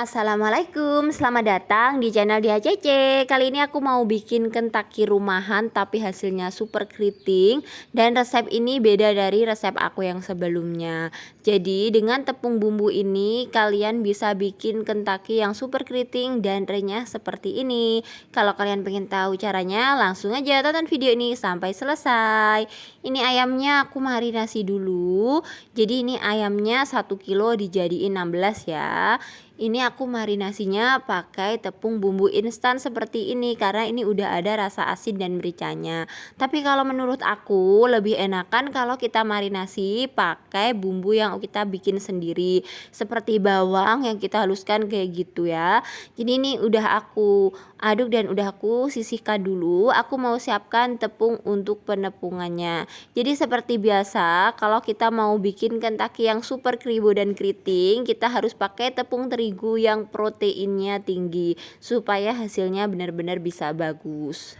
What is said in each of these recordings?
Assalamualaikum, selamat datang di channel DHCC Kali ini aku mau bikin kentaki rumahan tapi hasilnya super keriting. Dan resep ini beda dari resep aku yang sebelumnya. Jadi dengan tepung bumbu ini kalian bisa bikin kentaki yang super keriting dan renyah seperti ini. Kalau kalian pengen tahu caranya langsung aja tonton video ini sampai selesai. Ini ayamnya aku marinasi dulu. Jadi ini ayamnya 1 kilo dijadiin 16 ya ini aku marinasinya pakai tepung bumbu instan seperti ini karena ini udah ada rasa asin dan mericanya. Tapi kalau menurut aku lebih enakan kalau kita marinasi pakai bumbu yang kita bikin sendiri seperti bawang yang kita haluskan kayak gitu ya. Jadi ini udah aku aduk dan udah aku sisihkan dulu. Aku mau siapkan tepung untuk penepungannya. Jadi seperti biasa kalau kita mau bikin kentaki yang super kribo dan keriting kita harus pakai tepung terigu terigu yang proteinnya tinggi supaya hasilnya benar-benar bisa bagus.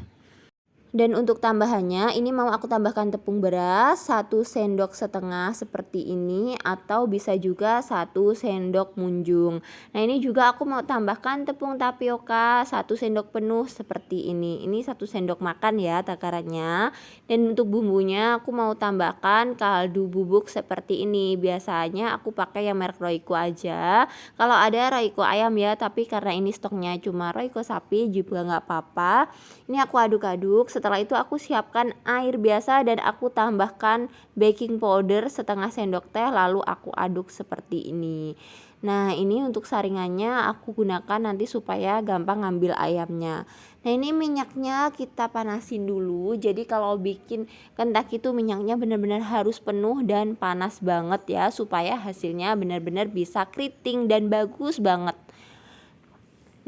Dan untuk tambahannya ini mau aku tambahkan tepung beras 1 sendok setengah seperti ini atau bisa juga 1 sendok munjung. Nah, ini juga aku mau tambahkan tepung tapioka 1 sendok penuh seperti ini. Ini 1 sendok makan ya takarannya. Dan untuk bumbunya aku mau tambahkan kaldu bubuk seperti ini. Biasanya aku pakai yang merek Royco aja. Kalau ada Royco ayam ya, tapi karena ini stoknya cuma Royco sapi juga nggak apa-apa. Ini aku aduk-aduk setelah itu aku siapkan air biasa dan aku tambahkan baking powder setengah sendok teh lalu aku aduk seperti ini. Nah ini untuk saringannya aku gunakan nanti supaya gampang ngambil ayamnya. Nah ini minyaknya kita panasin dulu. Jadi kalau bikin kentak itu minyaknya benar-benar harus penuh dan panas banget ya Supaya hasilnya benar-benar bisa keriting dan bagus banget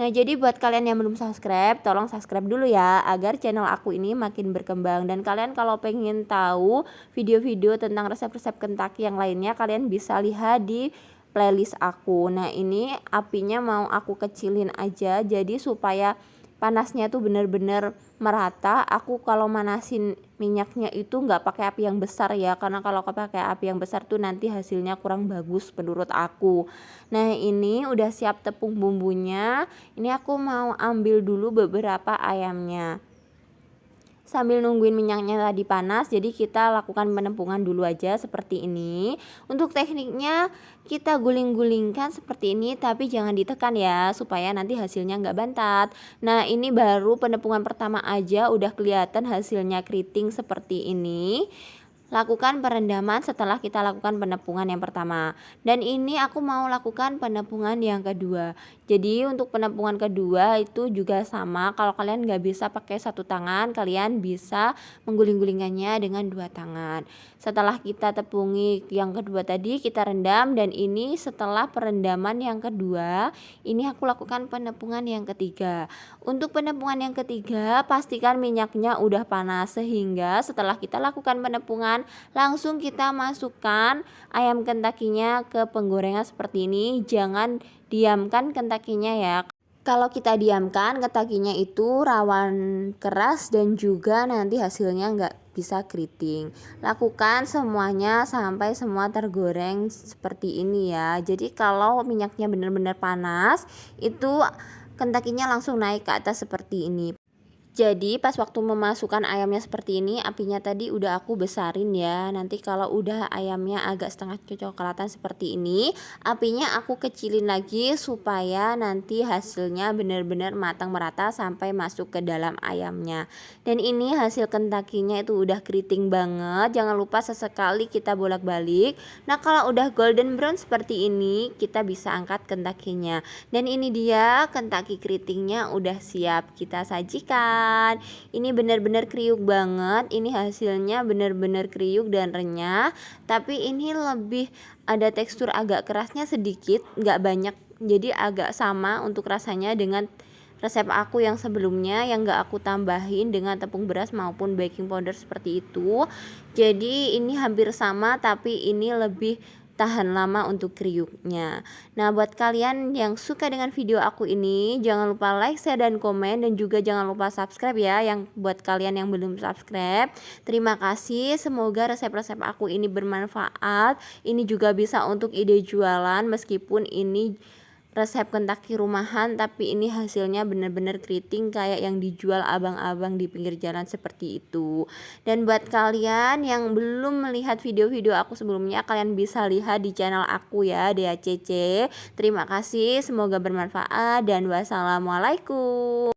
Nah, jadi buat kalian yang belum subscribe, tolong subscribe dulu ya agar channel aku ini makin berkembang dan kalian kalau pengen tahu video-video tentang resep-resep Kentucky yang lainnya, kalian bisa lihat di playlist aku. Nah, ini apinya mau aku kecilin aja jadi supaya panasnya tuh bener-bener merata. Aku kalau manasin minyaknya itu nggak pakai api yang besar ya karena kalau pakai api yang besar tuh nanti hasilnya kurang bagus menurut aku. Nah ini udah siap tepung bumbunya. Ini aku mau ambil dulu beberapa ayamnya sambil nungguin minyaknya tadi panas jadi kita lakukan penepungan dulu aja seperti ini. Untuk tekniknya kita guling-gulingkan seperti ini tapi jangan ditekan ya supaya nanti hasilnya nggak bantat. Nah ini baru penepungan pertama aja udah kelihatan hasilnya keriting seperti ini Lakukan perendaman setelah kita lakukan penepungan yang pertama. Dan ini aku mau lakukan penepungan yang kedua. Jadi untuk penepungan kedua itu juga sama. Kalau kalian nggak bisa pakai satu tangan, kalian bisa mengguling-gulingannya dengan dua tangan. Setelah kita tepungi yang kedua tadi, kita rendam. Dan ini setelah perendaman yang kedua, ini aku lakukan penepungan yang ketiga. Untuk penepungan yang ketiga, pastikan minyaknya udah panas sehingga setelah kita lakukan penepungan langsung kita masukkan ayam kentakinya ke penggorengan seperti ini. Jangan diamkan kentakinya ya. Kalau kita diamkan kentakinya itu rawan keras dan juga nanti hasilnya nggak bisa keriting. Lakukan semuanya sampai semua tergoreng seperti ini ya. Jadi kalau minyaknya benar-benar panas itu kentakinya langsung naik ke atas seperti ini jadi pas waktu memasukkan ayamnya seperti ini apinya tadi udah aku besarin ya. Nanti kalau udah ayamnya agak setengah kecoklatan seperti ini apinya aku kecilin lagi supaya nanti hasilnya benar-benar matang merata sampai masuk ke dalam ayamnya. Dan ini hasil kentakinya itu udah keriting banget. Jangan lupa sesekali kita bolak-balik. Nah kalau udah golden brown seperti ini kita bisa angkat kentakinya dan ini dia kentaki keritingnya udah siap kita sajikan ini benar-benar kriuk banget. Ini hasilnya benar-benar kriuk dan renyah. Tapi ini lebih ada tekstur agak kerasnya sedikit nggak banyak. Jadi agak sama untuk rasanya dengan resep aku yang sebelumnya yang gak aku tambahin dengan tepung beras maupun baking powder seperti itu. Jadi ini hampir sama tapi ini lebih tahan lama untuk kriuknya. Nah, buat kalian yang suka dengan video aku ini, jangan lupa like, share, dan komen, dan juga jangan lupa subscribe ya. Yang buat kalian yang belum subscribe, terima kasih. Semoga resep-resep aku ini bermanfaat. Ini juga bisa untuk ide jualan, meskipun ini resep kentaki rumahan tapi ini hasilnya bener-bener keriting kayak yang dijual abang-abang di pinggir jalan seperti itu. Dan buat kalian yang belum melihat video-video aku sebelumnya kalian bisa lihat di channel aku ya DACC terima kasih semoga bermanfaat dan wassalamualaikum